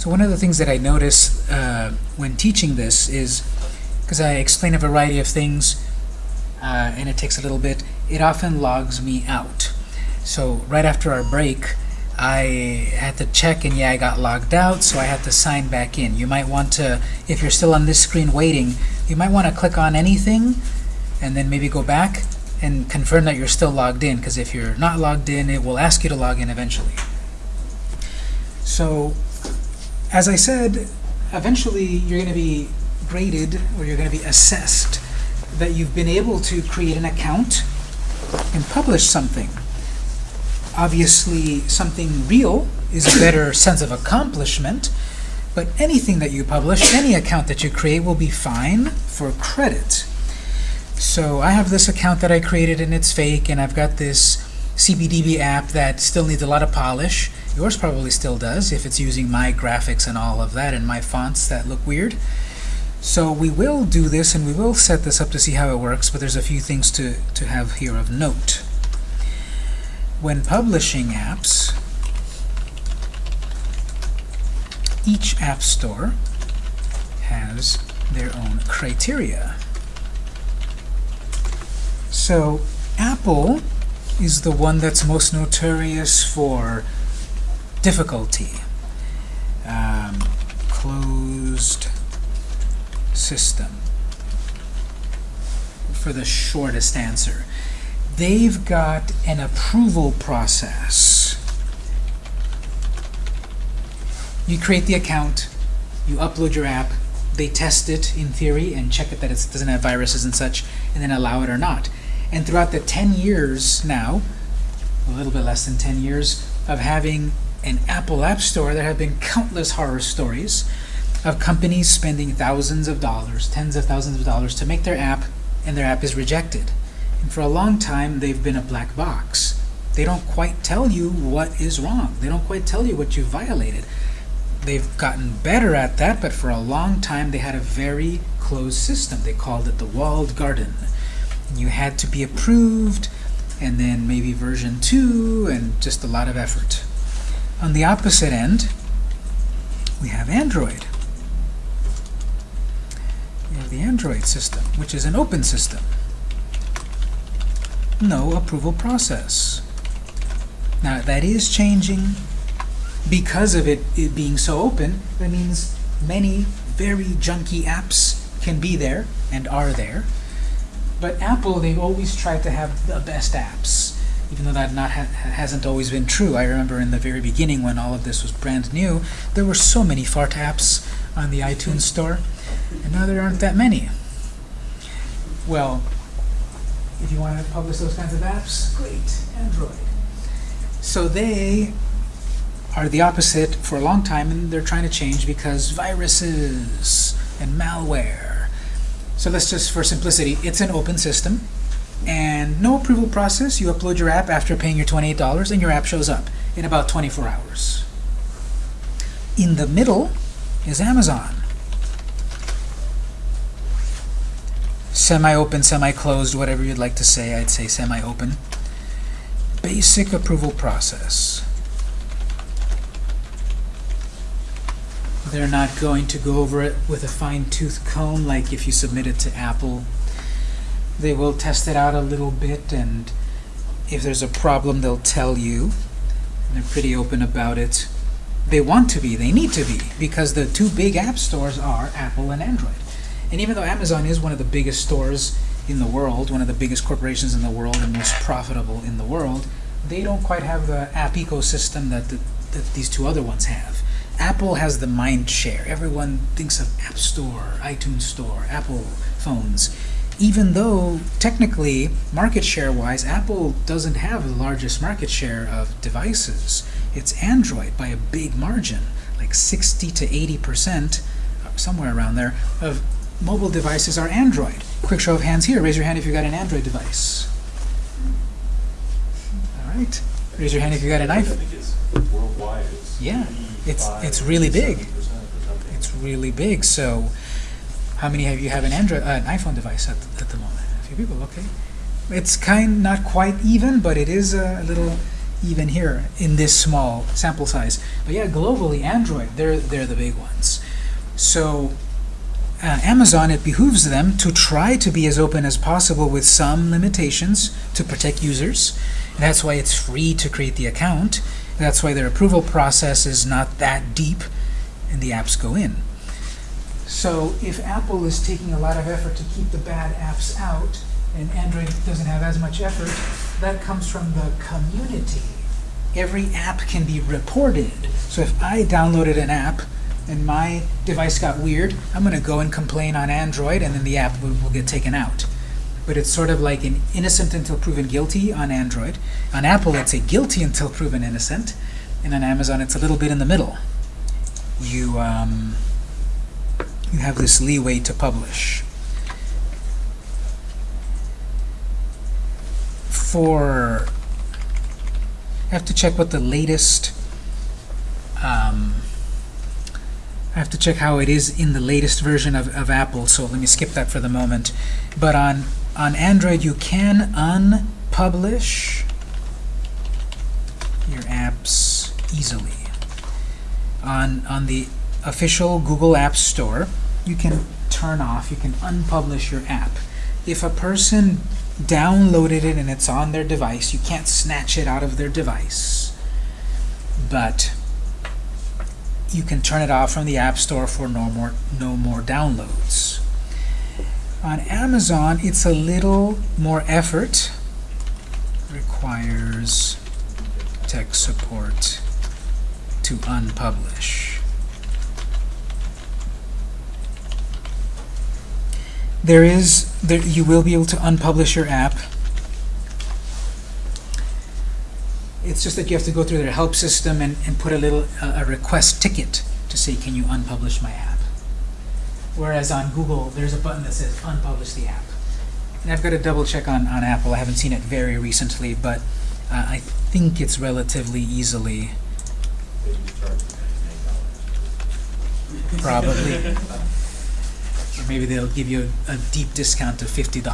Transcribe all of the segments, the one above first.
So one of the things that I notice uh, when teaching this is, because I explain a variety of things, uh, and it takes a little bit, it often logs me out. So right after our break, I had to check and yeah, I got logged out, so I had to sign back in. You might want to, if you're still on this screen waiting, you might want to click on anything and then maybe go back and confirm that you're still logged in, because if you're not logged in, it will ask you to log in eventually. So, as I said, eventually you're going to be graded or you're going to be assessed that you've been able to create an account and publish something. Obviously, something real is a better sense of accomplishment, but anything that you publish, any account that you create will be fine for credit. So I have this account that I created and it's fake, and I've got this CBDB app that still needs a lot of polish. Yours probably still does if it's using my graphics and all of that and my fonts that look weird. So we will do this and we will set this up to see how it works, but there's a few things to, to have here of note. When publishing apps, each app store has their own criteria. So Apple is the one that's most notorious for difficulty. Um, closed system for the shortest answer. They've got an approval process. You create the account, you upload your app, they test it in theory and check it that it doesn't have viruses and such, and then allow it or not. And throughout the 10 years now, a little bit less than 10 years, of having an Apple App Store, there have been countless horror stories of companies spending thousands of dollars, tens of thousands of dollars to make their app, and their app is rejected. And for a long time, they've been a black box. They don't quite tell you what is wrong. They don't quite tell you what you violated. They've gotten better at that, but for a long time, they had a very closed system. They called it the walled garden. You had to be approved, and then maybe version 2, and just a lot of effort. On the opposite end, we have Android. We have the Android system, which is an open system. No approval process. Now, that is changing because of it, it being so open. That means many very junky apps can be there and are there. But Apple, they've always tried to have the best apps, even though that not ha hasn't always been true. I remember in the very beginning when all of this was brand new, there were so many fart apps on the iTunes store, and now there aren't that many. Well, if you want to publish those kinds of apps, great, Android. So they are the opposite for a long time, and they're trying to change because viruses and malware. So let's just, for simplicity, it's an open system, and no approval process. You upload your app after paying your $28, and your app shows up in about 24 hours. In the middle is Amazon. Semi-open, semi-closed, whatever you'd like to say. I'd say semi-open. Basic approval process. They're not going to go over it with a fine-tooth comb like if you submit it to Apple. They will test it out a little bit, and if there's a problem, they'll tell you. They're pretty open about it. They want to be, they need to be, because the two big app stores are Apple and Android. And even though Amazon is one of the biggest stores in the world, one of the biggest corporations in the world, and most profitable in the world, they don't quite have the app ecosystem that, the, that these two other ones have. Apple has the mind share. Everyone thinks of App Store, iTunes Store, Apple phones. Even though, technically, market share-wise, Apple doesn't have the largest market share of devices. It's Android by a big margin, like 60 to 80%, uh, somewhere around there, of mobile devices are Android. Quick show of hands here. Raise your hand if you've got an Android device. All right. Raise your hand if you've got an I iPhone. think it's worldwide, Yeah, it's- it's really big. 87% or something. It's really big. So, how many of you have an Android, uh, an iPhone device at, at the moment? A few people. Okay. It's kind, not quite even, but it is a little even here in this small sample size. But yeah, globally, Android, they're, they're the big ones. So uh, Amazon, it behooves them to try to be as open as possible with some limitations to protect users. That's why it's free to create the account. That's why their approval process is not that deep and the apps go in. So if Apple is taking a lot of effort to keep the bad apps out, and Android doesn't have as much effort, that comes from the community. Every app can be reported. So if I downloaded an app and my device got weird, I'm going to go and complain on Android, and then the app will, will get taken out. But it's sort of like an innocent until proven guilty on Android. On Apple, it's a guilty until proven innocent. And on Amazon, it's a little bit in the middle. You, um, you have this leeway to publish. For, I have to check what the latest, um, I have to check how it is in the latest version of, of Apple, so let me skip that for the moment. But on, on Android, you can unpublish your apps easily. On, on the official Google App Store, you can turn off, you can unpublish your app. If a person downloaded it and it's on their device, you can't snatch it out of their device. But you can turn it off from the App Store for no more, no more downloads. On Amazon, it's a little more effort. Requires tech support to unpublish. There is, there, you will be able to unpublish your app. It's just that you have to go through their help system and, and put a little uh, a request ticket to say, can you unpublish my app? Whereas on Google, there's a button that says unpublish the app. And I've got to double check on, on Apple. I haven't seen it very recently, but uh, I think it's relatively easily, They just charge $99. probably. maybe they'll give you a, a deep discount of $50.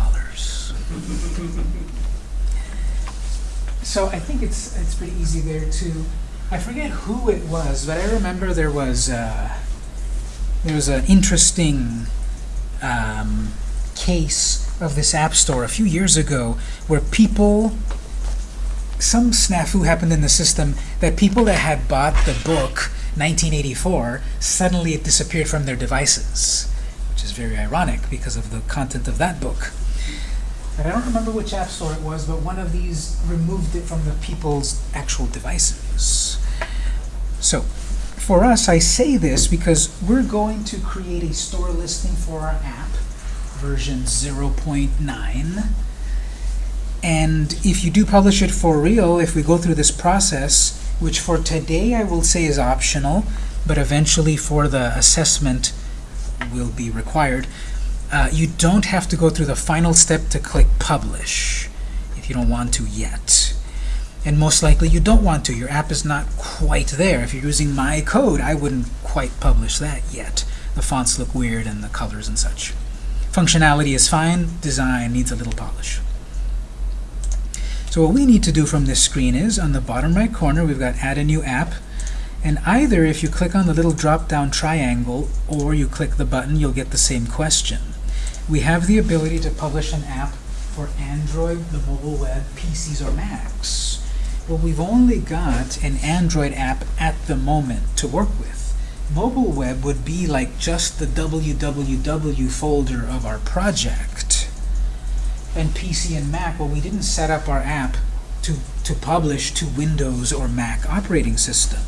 So I think it's it's pretty easy there to. I forget who it was, but I remember there was uh, there was an interesting um, case of this app store a few years ago where people some snafu happened in the system that people that had bought the book 1984 suddenly it disappeared from their devices, which is very ironic because of the content of that book. But I don't remember which app store it was, but one of these removed it from the people's actual devices. So, for us, I say this because we're going to create a store listing for our app, version 0.9. And if you do publish it for real, if we go through this process, which for today I will say is optional, but eventually for the assessment will be required, uh, you don't have to go through the final step to click publish if you don't want to yet. And most likely you don't want to. Your app is not quite there. If you're using my code, I wouldn't quite publish that yet. The fonts look weird and the colors and such. Functionality is fine. Design needs a little polish. So what we need to do from this screen is, on the bottom right corner, we've got Add a New App. And either if you click on the little drop-down triangle or you click the button, you'll get the same question. We have the ability to publish an app for Android, the mobile web, PCs, or Macs. Well, we've only got an Android app at the moment to work with. Mobile web would be like just the www folder of our project. And PC and Mac, well, we didn't set up our app to, to publish to Windows or Mac operating system.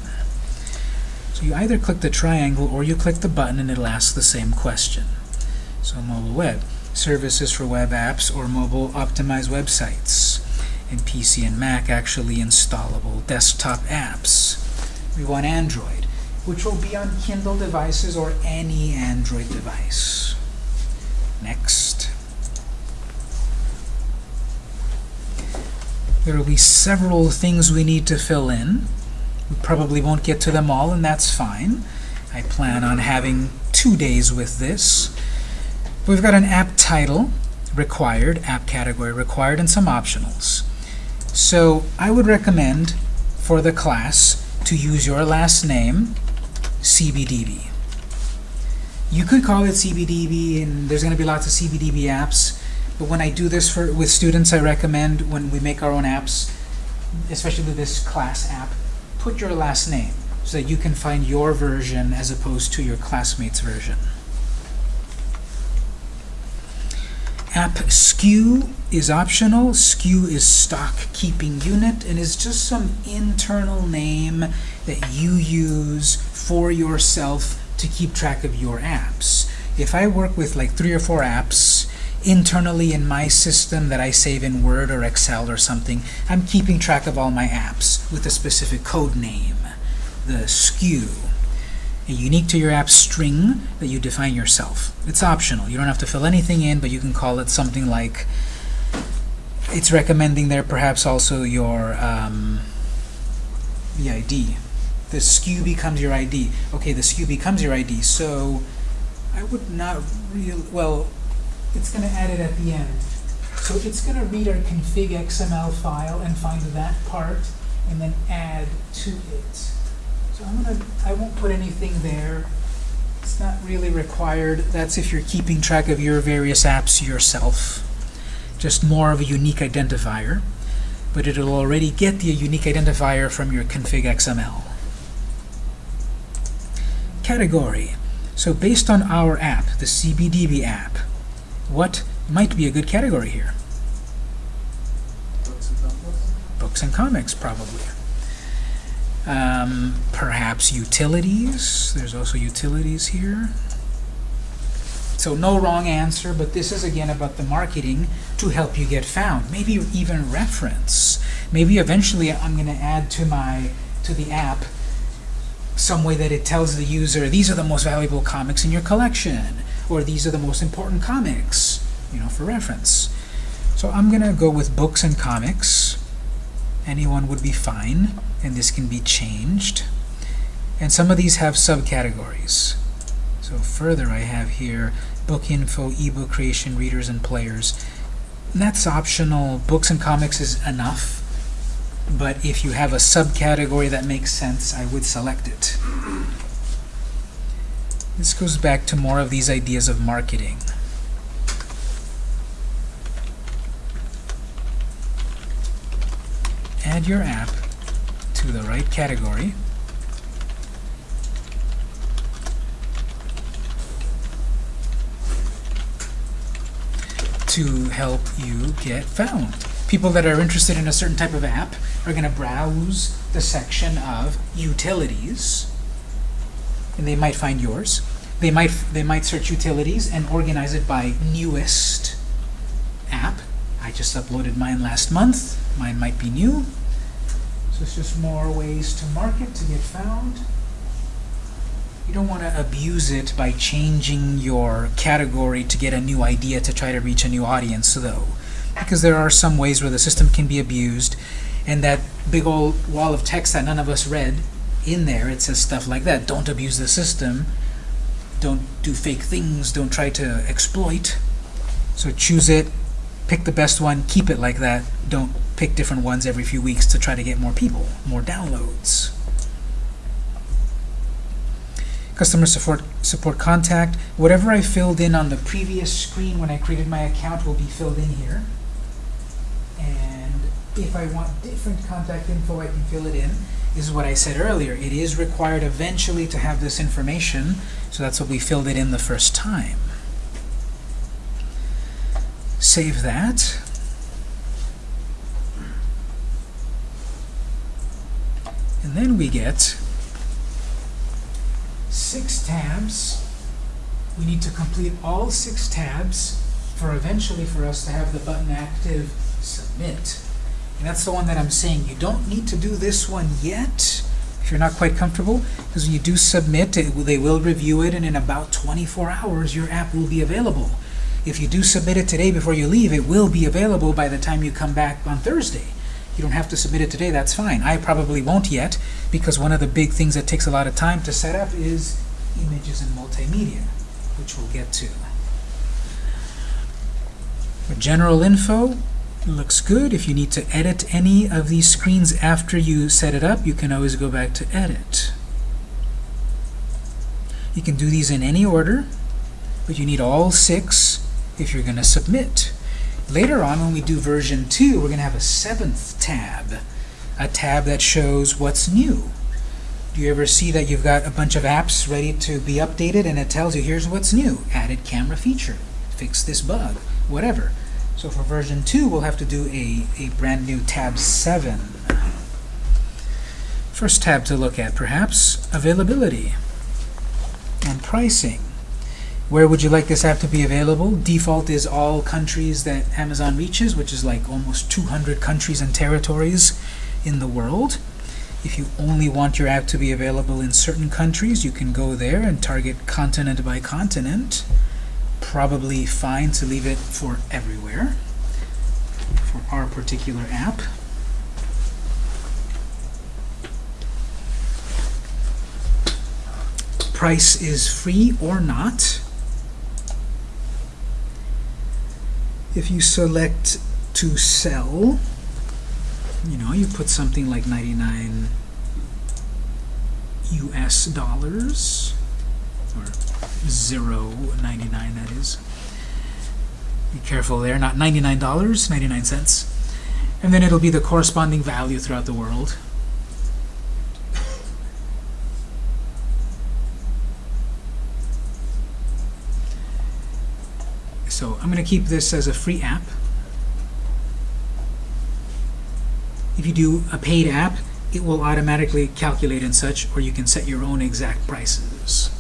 So you either click the triangle or you click the button and it'll ask the same question. So mobile web, services for web apps or mobile optimized websites. And PC and Mac actually installable desktop apps. We want Android, which will be on Kindle devices or any Android device. Next. There will be several things we need to fill in. We probably won't get to them all, and that's fine. I plan on having two days with this. We've got an app title required, app category required, and some optionals. So I would recommend for the class to use your last name, CBDB. You could call it CBDB, and there's going to be lots of CBDB apps, but when I do this for with students, I recommend when we make our own apps, especially this class app, put your last name so that you can find your version as opposed to your classmate's version. App SKU is optional. SKU is stock keeping unit and is just some internal name that you use for yourself to keep track of your apps. If I work with like three or four apps internally in my system that I save in Word or Excel or something, I'm keeping track of all my apps with a specific code name, the SKU a unique to your app string that you define yourself. It's optional. You don't have to fill anything in, but you can call it something like, it's recommending there perhaps also your um, ID. The SKU becomes your ID. Okay, the SKU becomes your ID, so I would not really, well, it's going to add it at the end. So it's going to read our config XML file and find that part and then add to it. So I'm gonna, I won't put anything there. It's not really required. That's if you're keeping track of your various apps yourself. Just more of a unique identifier. But it'll already get the unique identifier from your config XML. Category. So based on our app, the CBDB app, what might be a good category here? Books and comics? Books and comics, probably. Um, perhaps utilities. There's also utilities here. So no wrong answer, but this is again about the marketing to help you get found. Maybe even reference. Maybe eventually I'm going to add to my to the app some way that it tells the user these are the most valuable comics in your collection, or these are the most important comics, you know, for reference. So I'm going to go with books and comics. Anyone would be fine and this can be changed. And some of these have subcategories. So further I have here book info, ebook creation, readers and players. And that's optional. Books and comics is enough. But if you have a subcategory that makes sense, I would select it. This goes back to more of these ideas of marketing. Add your app to the right category. to help you get found. People that are interested in a certain type of app are going to browse the section of utilities, and they might find yours. They might they might search utilities and organize it by newest app. I just uploaded mine last month. Mine might be new. So it's just more ways to market, to get found. You don't want to abuse it by changing your category to get a new idea to try to reach a new audience, though. Because there are some ways where the system can be abused, and that big old wall of text that none of us read, in there it says stuff like that. Don't abuse the system. Don't do fake things. Don't try to exploit. So choose it, pick the best one, keep it like that. Don't pick different ones every few weeks to try to get more people, more downloads. Customer support, support contact. Whatever I filled in on the previous screen when I created my account will be filled in here. If I want different contact info, I can fill it in. This is what I said earlier. It is required eventually to have this information, so that's what we filled it in the first time. Save that. And then we get six tabs. We need to complete all six tabs for eventually for us to have the button active submit. And that's the one that I'm saying you don't need to do this one yet if you're not quite comfortable because when you do submit it, they will review it and in about 24 hours your app will be available. If you do submit it today before you leave, it will be available by the time you come back on Thursday. You don't have to submit it today, that's fine. I probably won't yet because one of the big things that takes a lot of time to set up is images and multimedia, which we'll get to. With general info, looks good. If you need to edit any of these screens after you set it up, you can always go back to edit. You can do these in any order, but you need all six if you're going to submit. Later on, when we do version 2, we're going to have a seventh tab, a tab that shows what's new. Do you ever see that you've got a bunch of apps ready to be updated and it tells you here's what's new, added camera feature, fix this bug, whatever. So for version 2, we'll have to do a, a brand new tab 7. First tab to look at, perhaps, availability and pricing. Where would you like this app to be available? Default is all countries that Amazon reaches, which is like almost 200 countries and territories in the world. If you only want your app to be available in certain countries, you can go there and target continent by continent. Probably fine to leave it for everywhere for our particular app. Price is free or not. If you select to sell, you know, you put something like 99 US dollars, or 0.99 that is. Be careful there, not $99, 99 cents. And then it'll be the corresponding value throughout the world. So I'm going to keep this as a free app. If you do a paid app, it will automatically calculate and such, or you can set your own exact prices.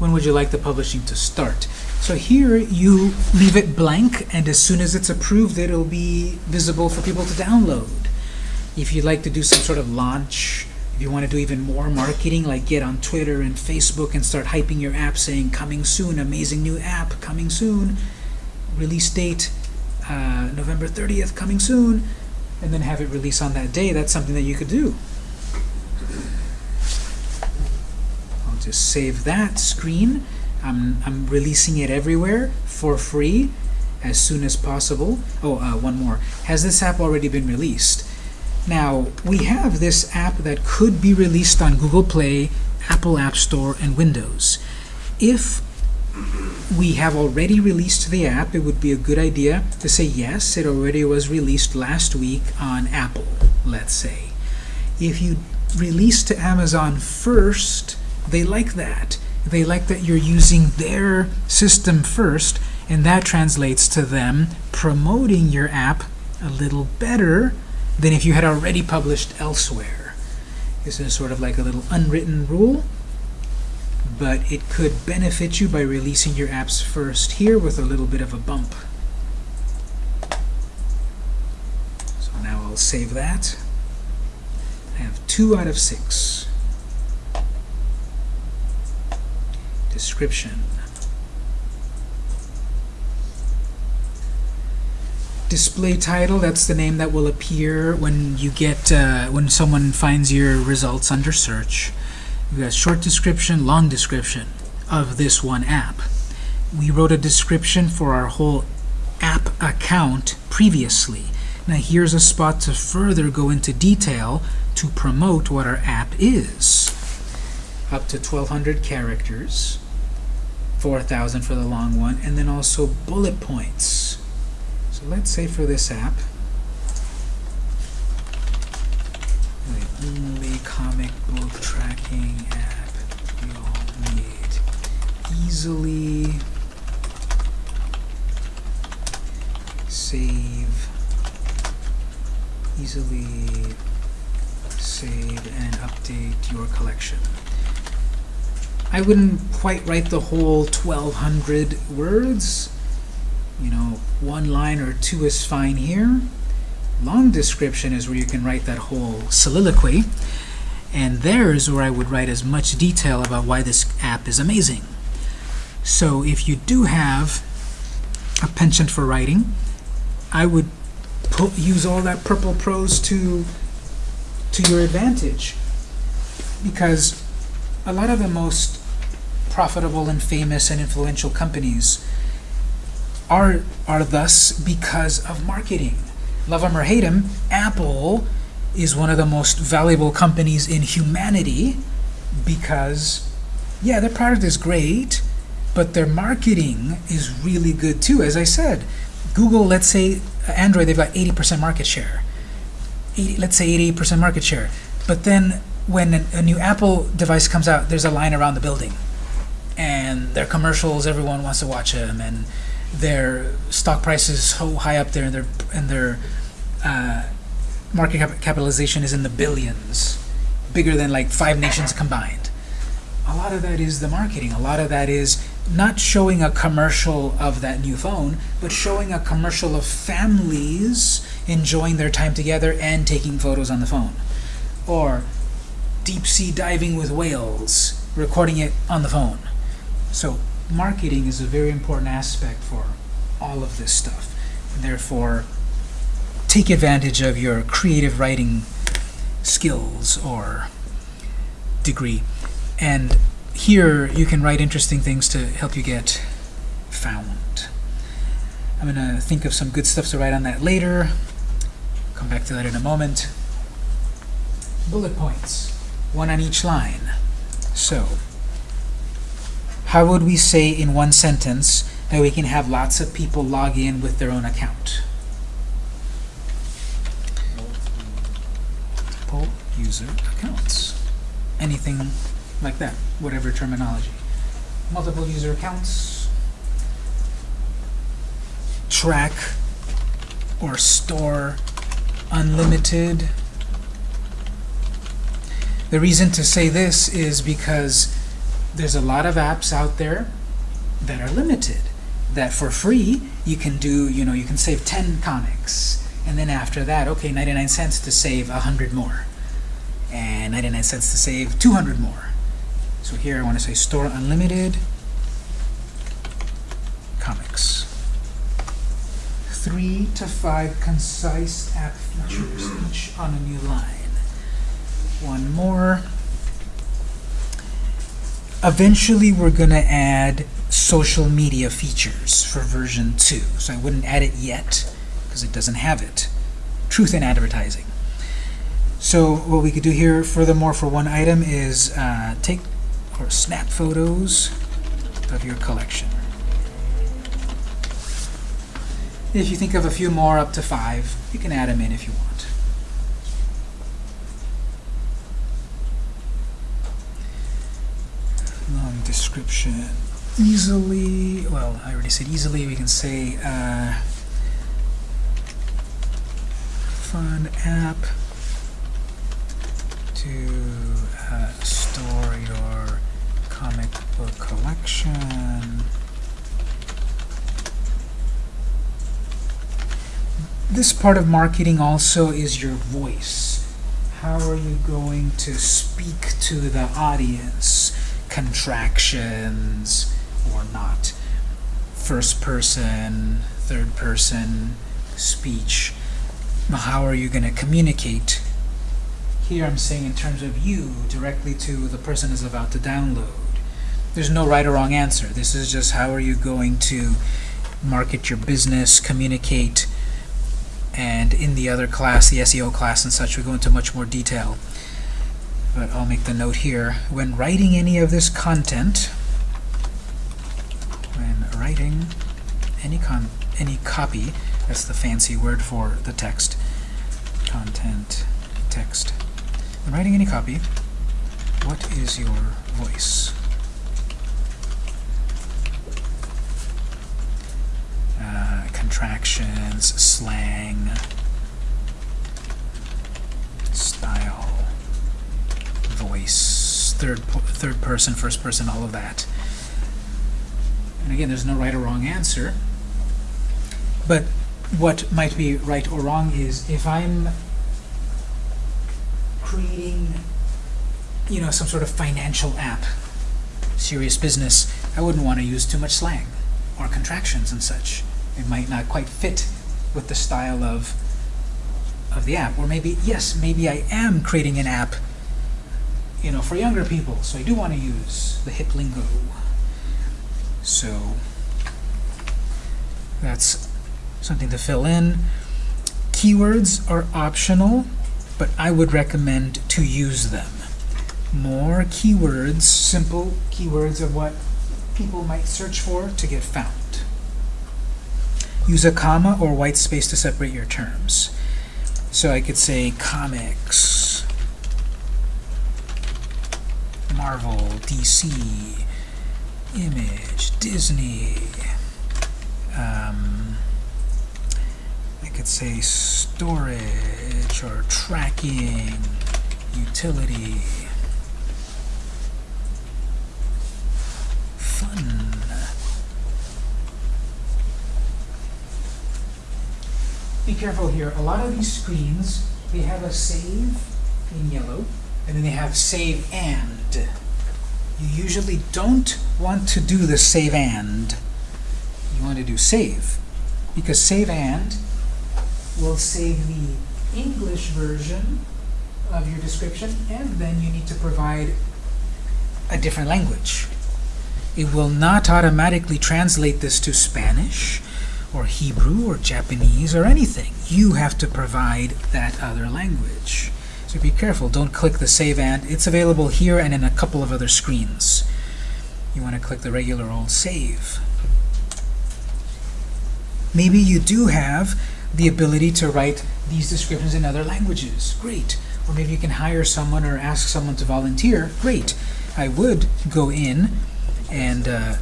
When would you like the publishing to start? So here you leave it blank, and as soon as it's approved, it'll be visible for people to download. If you'd like to do some sort of launch, if you want to do even more marketing, like get on Twitter and Facebook and start hyping your app saying, coming soon, amazing new app, coming soon, release date, uh, November 30th, coming soon, and then have it release on that day, that's something that you could do. Just save that screen. I'm, I'm releasing it everywhere for free as soon as possible. Oh, uh, one more. Has this app already been released? Now, we have this app that could be released on Google Play, Apple App Store, and Windows. If we have already released the app, it would be a good idea to say, yes, it already was released last week on Apple, let's say. If you release to Amazon first, they like that. They like that you're using their system first, and that translates to them promoting your app a little better than if you had already published elsewhere. This is sort of like a little unwritten rule, but it could benefit you by releasing your apps first here with a little bit of a bump. So now I'll save that. I have two out of six. Description. display title that's the name that will appear when you get uh, when someone finds your results under search. We've got short description long description of this one app. We wrote a description for our whole app account previously. Now here's a spot to further go into detail to promote what our app is up to 1200 characters 4000 for the long one and then also bullet points so let's say for this app, the only comic book tracking app you'll need easily save, easily save and update your collection. I wouldn't quite write the whole 1200 words you know, one line or two is fine here. Long description is where you can write that whole soliloquy. And there is where I would write as much detail about why this app is amazing. So if you do have a penchant for writing, I would put, use all that purple prose to, to your advantage. Because a lot of the most profitable and famous and influential companies are are thus because of marketing. Love them or hate them, Apple is one of the most valuable companies in humanity because, yeah, their product is great, but their marketing is really good too. As I said, Google, let's say Android, they've got 80% market share. 80, let's say 88% market share. But then when a, a new Apple device comes out, there's a line around the building. And their commercials, everyone wants to watch them, and their stock price is so high up there, and their and their uh, market cap- capitalization is in the billions, bigger than like five nations combined. A lot of that is the marketing. A lot of that is not showing a commercial of that new phone, but showing a commercial of families enjoying their time together and taking photos on the phone. Or deep sea diving with whales, recording it on the phone. So, marketing is a very important aspect for all of this stuff. Therefore, take advantage of your creative writing skills or degree. And here you can write interesting things to help you get found. I'm going to think of some good stuff to write on that later. Come back to that in a moment. Bullet points, one on each line. So, how would we say in one sentence that we can have lots of people log in with their own account? Multiple user accounts. Anything like that, whatever terminology. Multiple user accounts. Track or store unlimited. The reason to say this is because there's a lot of apps out there that are limited. That for free you can do, you know, you can save 10 comics. And then after that, okay, 99 cents to save 100 more. And 99 cents to save 200 more. So here I want to say store unlimited comics. Three to five concise app features, each on a new line. One more. Eventually, we're going to add social media features for version 2. So I wouldn't add it yet because it doesn't have it. Truth in advertising. So what we could do here, furthermore, for one item is uh, take or snap photos of your collection. If you think of a few more, up to five, you can add them in if you want. Description. Easily, well, I already said easily, we can say uh, fun app to uh, store your comic book collection. This part of marketing also is your voice. How are you going to speak to the audience? Contractions or not? First person, third person speech. How are you going to communicate here I'm saying in terms of you directly to the person is about to download. There's no right or wrong answer. This is just how are you going to market your business, communicate, and in the other class, the SEO class and such, we go into much more detail. But I'll make the note here. When writing any of this content, when writing any con any copy, that's the fancy word for the text, content, text, when writing any copy, what is your voice? Uh, contractions, slang, style, voice, third third person, first person, all of that. And again, there's no right or wrong answer. But what might be right or wrong is if I'm creating, you know, some sort of financial app, serious business, I wouldn't want to use too much slang or contractions and such. It might not quite fit with the style of of the app. Or maybe, yes, maybe I am creating an app, you know, for younger people, so I do want to use the hip lingo. So, That's something to fill in. Keywords are optional, but I would recommend to use them. More keywords, simple keywords of what people might search for to get found. Use a comma or white space to separate your terms. So I could say comics, Marvel, DC, Image, Disney. Um, I could say storage or tracking, utility, fun. Be careful here. A lot of these screens, they have a save in yellow, and then they have save and. You usually don't want to do the save and. You want to do save. Because save and will save the English version of your description, and then you need to provide a different language. It will not automatically translate this to Spanish, or Hebrew, or Japanese, or anything. You have to provide that other language. So be careful, don't click the Save And. It's available here and in a couple of other screens. You want to click the regular old Save. Maybe you do have the ability to write these descriptions in other languages. Great. Or maybe you can hire someone or ask someone to volunteer. Great. I would go in and, uh,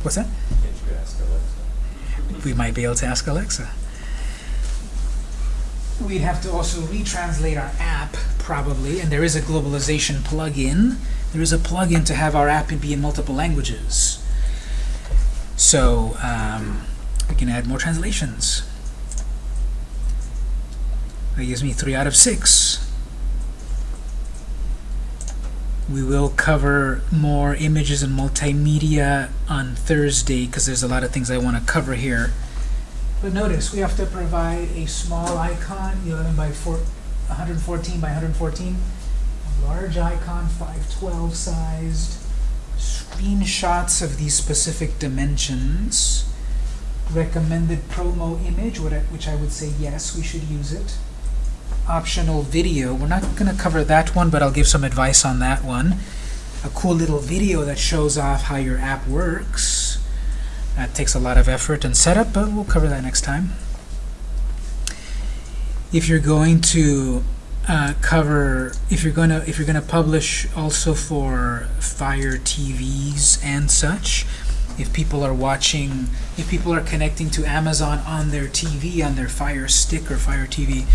what's that? Can't you ask Alexa? We might be able to ask Alexa. We'd have to also retranslate our app, probably, and there is a globalization plugin. There is a plugin to have our app be in multiple languages. So, um, we can add more translations. That gives me three out of six. We will cover more images and multimedia on Thursday because there's a lot of things I want to cover here. But notice, we have to provide a small icon, 11 by 4, 114 by 114, a large icon, 512 sized, screenshots of these specific dimensions, recommended promo image, which I would say yes, we should use it. Optional video, we're not going to cover that one, but I'll give some advice on that one. A cool little video that shows off how your app works. That takes a lot of effort and setup, but we'll cover that next time. If you're going to uh, cover, if you're gonna, if you're gonna publish also for Fire TVs and such, if people are watching, if people are connecting to Amazon on their TV, on their Fire Stick or Fire TV,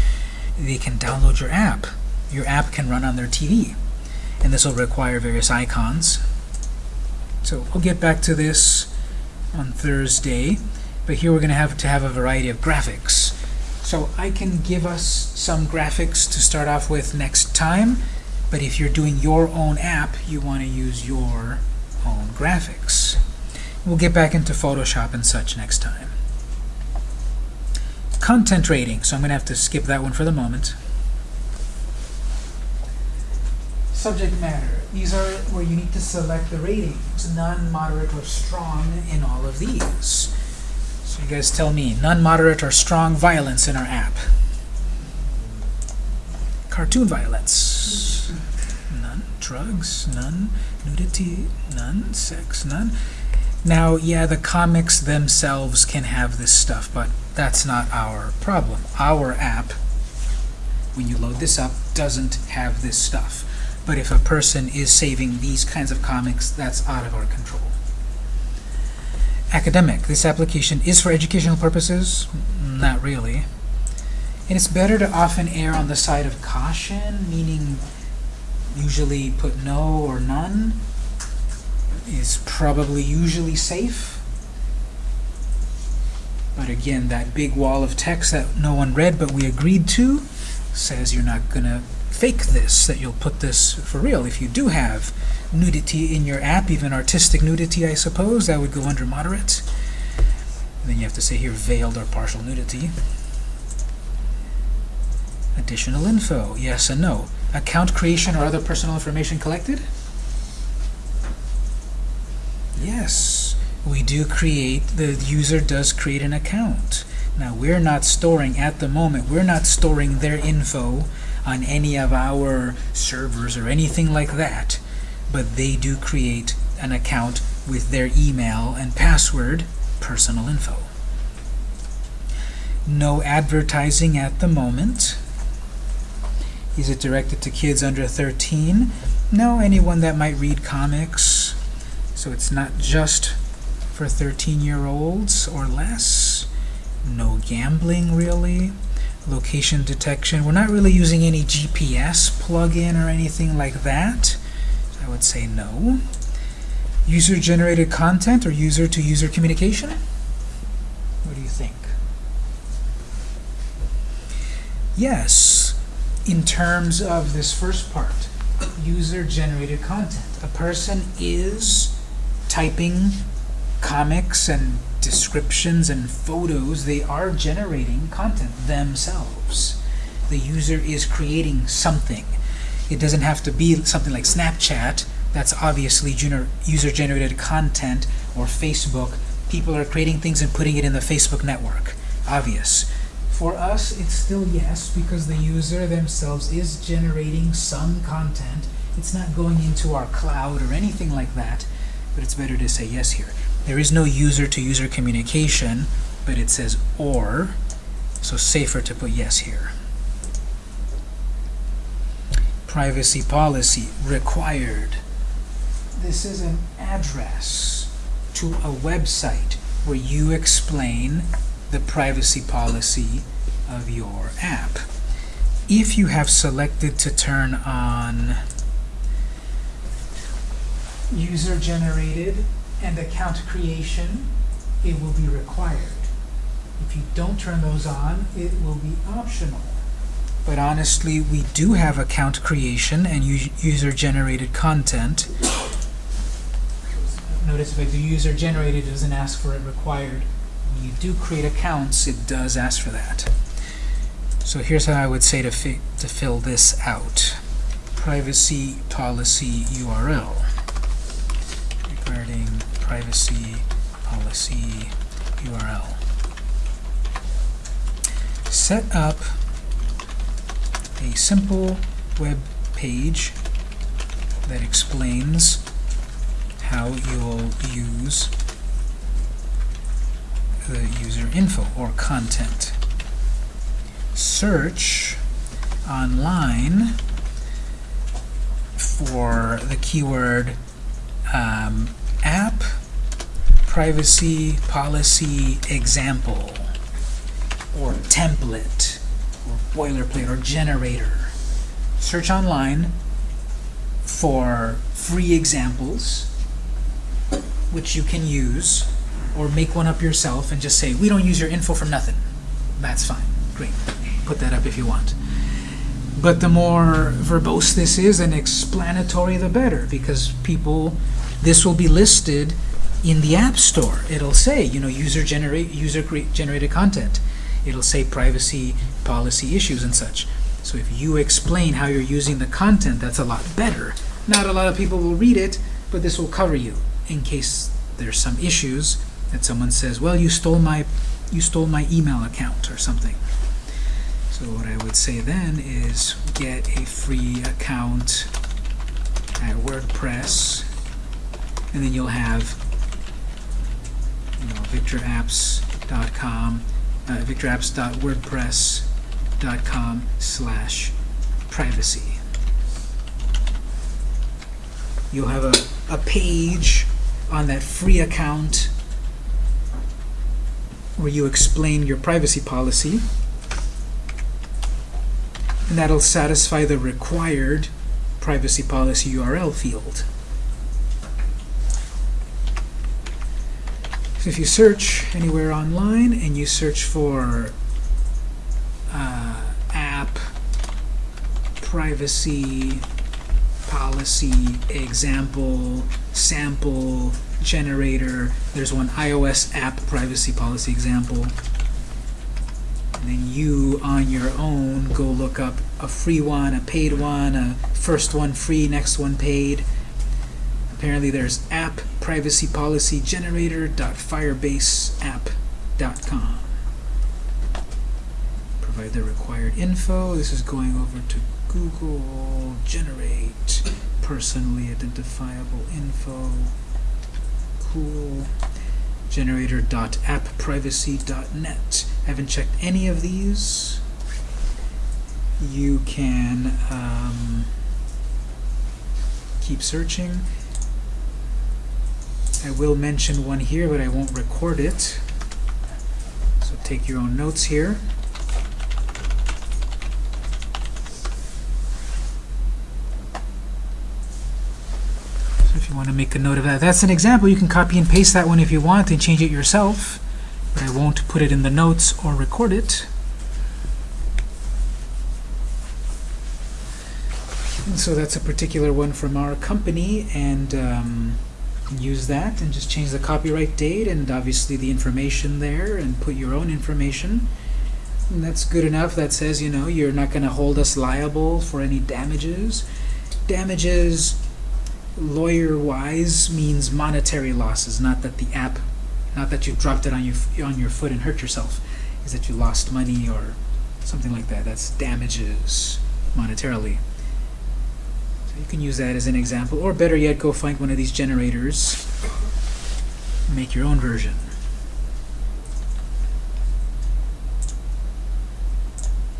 they can download your app. Your app can run on their TV, and this will require various icons. So we'll get back to this on Thursday, but here we're going to have to have a variety of graphics. So I can give us some graphics to start off with next time, but if you're doing your own app, you want to use your own graphics. We'll get back into Photoshop and such next time. Content rating, so I'm going to have to skip that one for the moment. Subject matter. These are where you need to select the ratings, none, moderate, or strong in all of these. So you guys tell me, none, moderate, or strong violence in our app. Cartoon violence. None. Drugs. None. Nudity. None. Sex. None. Now, yeah, the comics themselves can have this stuff, but that's not our problem. Our app, when you load this up, doesn't have this stuff. But if a person is saving these kinds of comics, that's out of our control. Academic. This application is for educational purposes? Not really. And it's better to often err on the side of caution, meaning usually put no or none is probably usually safe. But again, that big wall of text that no one read but we agreed to says you're not going to fake this, that you'll put this for real. If you do have nudity in your app, even artistic nudity, I suppose, that would go under moderate. And then you have to say here veiled or partial nudity. Additional info, yes and no. Account creation or other personal information collected? Yes. we do create, the user does create an account. Now, we're not storing, at the moment, we're not storing their info on any of our servers or anything like that, but they do create an account with their email and password, personal info. No advertising at the moment. Is it directed to kids under 13? No, anyone that might read comics. So it's not just for 13-year-olds or less. No gambling, really. Location detection. We're not really using any GPS plugin or anything like that. I would say no. User-generated content or user-to-user communication? What do you think? Yes, in terms of this first part, user-generated content. A person is typing comics and descriptions and photos. They are generating content themselves. The user is creating something. It doesn't have to be something like Snapchat. That's obviously user-generated content or Facebook. People are creating things and putting it in the Facebook network. Obvious. For us, it's still yes, because the user themselves is generating some content. It's not going into our cloud or anything like that, but it's better to say yes here. There is no user-to-user communication, but it says or, so safer to put yes here. Privacy policy required. This is an address to a website where you explain the privacy policy of your app. If you have selected to turn on user-generated and account creation, it will be required. If you don't turn those on, it will be optional. But honestly, we do have account creation and user-generated content. Notice if I do user-generated, it doesn't ask for it required. When you do create accounts, it does ask for that. So here's how I would say to, fi to fill this out. Privacy policy URL regarding privacy policy URL. Set up a simple web page that explains how you'll use the user info or content. Search online for the keyword um, app privacy policy example or template or boilerplate or generator. Search online for free examples which you can use or make one up yourself and just say, we don't use your info for nothing. That's fine. Great. Put that up if you want. But the more verbose this is and explanatory, the better, because people, this will be listed in the App Store. It'll say, you know, user generate user generated content. It'll say privacy policy issues and such. So if you explain how you're using the content, that's a lot better. Not a lot of people will read it, but this will cover you in case there's some issues that someone says, well, you stole my you stole my email account or something. So what I would say then is get a free account at WordPress, and then you'll have you know, victorapps.com, uh, victorapps.wordpress.com slash privacy. You'll have a, a page on that free account where you explain your privacy policy and that'll satisfy the required privacy policy URL field. So if you search anywhere online and you search for uh, app privacy policy example sample generator there's one iOS app privacy policy example and then you on your own go look up a free one a paid one a first one free next one paid apparently there's app privacy policy generator.firebaseapp.com. Provide the required info. This is going over to Google. Generate personally identifiable info. Cool. Generator.appprivacy.net. I haven't checked any of these. You can um, keep searching. I will mention one here, but I won't record it. So take your own notes here. So if you want to make a note of that, that's an example. You can copy and paste that one if you want and change it yourself, won't put it in the notes or record it. And so that's a particular one from our company, and um, use that and just change the copyright date and obviously the information there and put your own information. And that's good enough. That says, you know, you're not going to hold us liable for any damages. Damages, lawyer-wise, means monetary losses, not that the app, not that you dropped it on your on your foot and hurt yourself. Is that you lost money or something like that. That's damages monetarily. So you can use that as an example, or better yet, go find one of these generators, make your own version.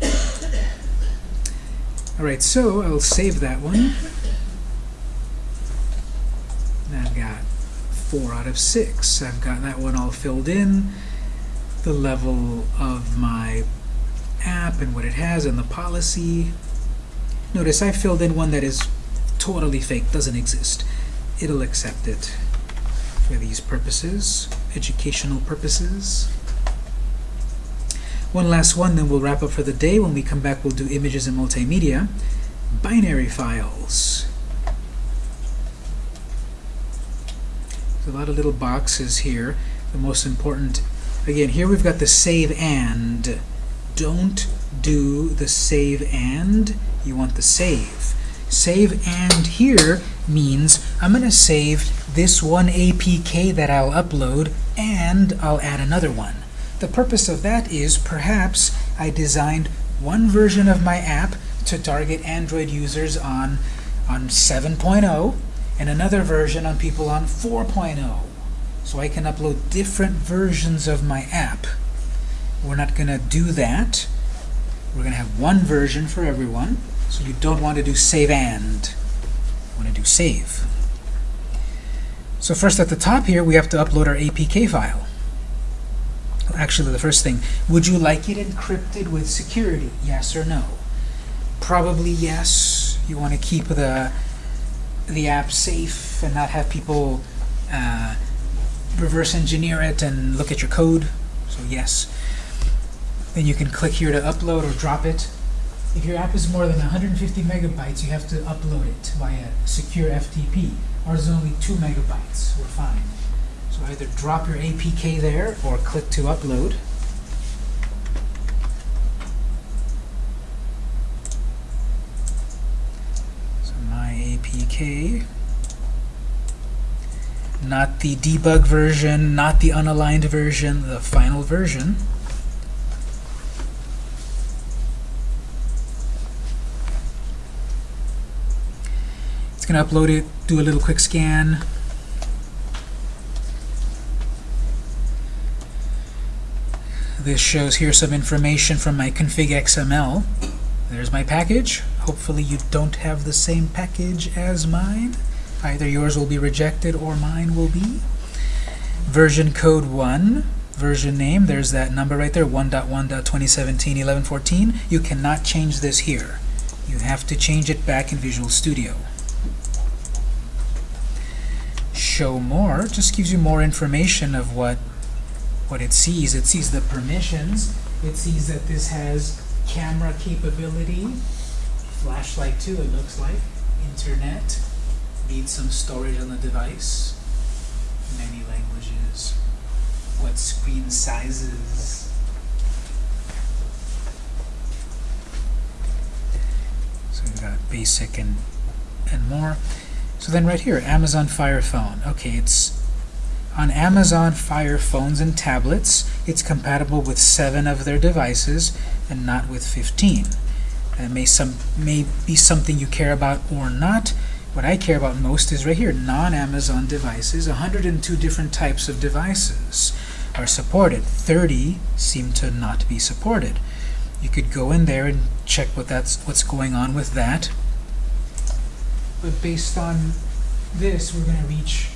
Alright, so I'll save that one. And I've got four out of six. I've got that one all filled in, the level of my app and what it has and the policy. Notice I filled in one that is totally fake, doesn't exist. It'll accept it for these purposes, educational purposes. One last one, then we'll wrap up for the day. When we come back, we'll do images and multimedia. Binary files. A lot of little boxes here. The most important, again, here we've got the save and. Don't do the save and. You want the save. Save and here means I'm going to save this one APK that I'll upload and I'll add another one. The purpose of that is perhaps I designed one version of my app to target Android users on, on 7.0 and another version on people on 4.0. So I can upload different versions of my app. We're not going to do that. We're going to have one version for everyone. So you don't want to do save and. You want to do save. So first at the top here, we have to upload our APK file. Actually, the first thing, would you like it encrypted with security? Yes or no? Probably yes. You want to keep the, the app safe and not have people uh, reverse engineer it and look at your code. So yes. Then you can click here to upload or drop it. If your app is more than 150 megabytes, you have to upload it via secure FTP. Ours is only 2 megabytes. We're fine. So either drop your APK there or click to upload. So my APK, not the debug version, not the unaligned version, the final version. It's going to upload it, do a little quick scan. This shows here some information from my config XML. There's my package. Hopefully you don't have the same package as mine. Either yours will be rejected or mine will be. Version code 1, version name, there's that number right there, 1.1.2017-1114. You cannot change this here. You have to change it back in Visual Studio. Show more just gives you more information of what what it sees. It sees the permissions. It sees that this has camera capability, flashlight too, it looks like, internet, needs some storage on the device, many languages, what screen sizes. So we've got basic and, and more. So then right here, Amazon Fire Phone. Okay, it's On Amazon Fire phones and tablets, it's compatible with seven of their devices and not with 15. That may, some, may be something you care about or not. What I care about most is right here, non-Amazon devices. 102 different types of devices are supported. 30 seem to not be supported. You could go in there and check what that's what's going on with that. But based on this, we're going to reach,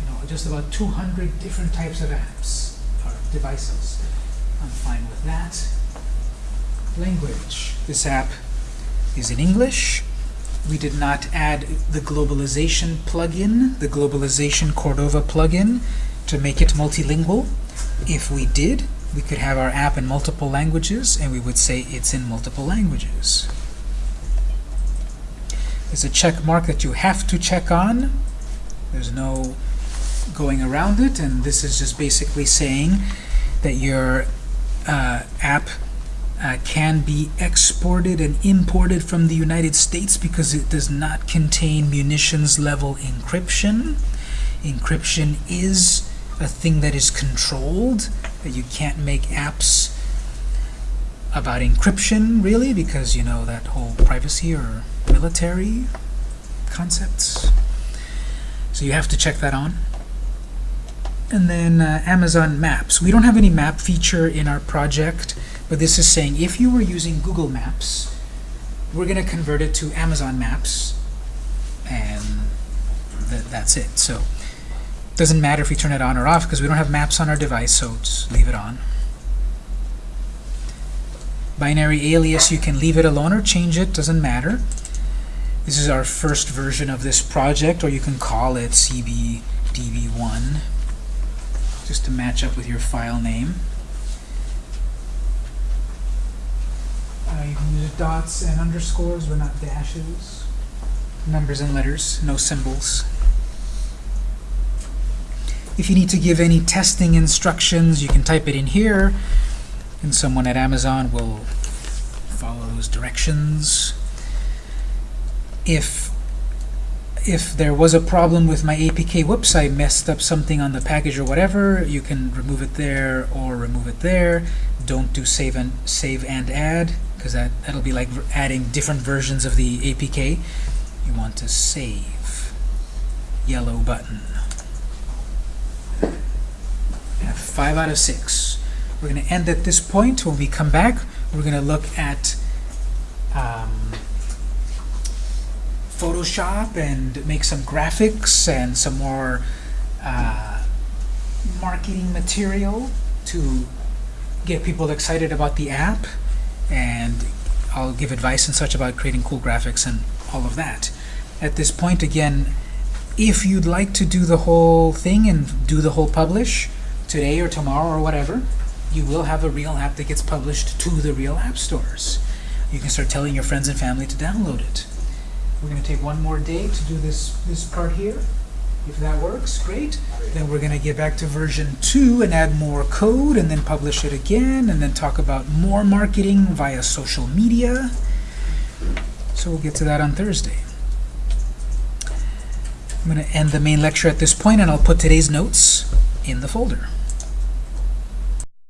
you know, just about 200 different types of apps or devices. I'm fine with that. Language. This app is in English. We did not add the globalization plugin, the globalization Cordova plugin, to make it multilingual. If we did, we could have our app in multiple languages, and we would say it's in multiple languages. There's a check mark that you have to check on. There's no going around it, and this is just basically saying that your uh, app uh, can be exported and imported from the United States because it does not contain munitions level encryption. Encryption is a thing that is controlled, you can't make apps about encryption, really, because, you know, that whole privacy or military concepts. So you have to check that on. And then uh, Amazon Maps. We don't have any map feature in our project, but this is saying if you were using Google Maps, we're going to convert it to Amazon Maps, and th that's it. So it doesn't matter if we turn it on or off because we don't have maps on our device, so just leave it on. Binary alias, you can leave it alone or change it, doesn't matter. This is our first version of this project, or you can call it CBDB1, just to match up with your file name. Uh, you can use dots and underscores, but not dashes. Numbers and letters, no symbols. If you need to give any testing instructions, you can type it in here, and someone at Amazon will follow those directions. If if there was a problem with my APK, whoops, I messed up something on the package or whatever, you can remove it there or remove it there. Don't do save and save and add, because that, that'll be like adding different versions of the APK. You want to save. Yellow button. five out of six. We're going to end at this point. When we come back, we're going to look at um, Photoshop and make some graphics and some more uh, marketing material to get people excited about the app. And I'll give advice and such about creating cool graphics and all of that. At this point, again, if you'd like to do the whole thing and do the whole publish, today or tomorrow or whatever, you will have a real app that gets published to the real app stores. You can start telling your friends and family to download it. We're going to take one more day to do this, this part here. If that works, great. Then we're going to get back to version 2 and add more code and then publish it again and then talk about more marketing via social media. So we'll get to that on Thursday. I'm going to end the main lecture at this point and I'll put today's notes in the folder.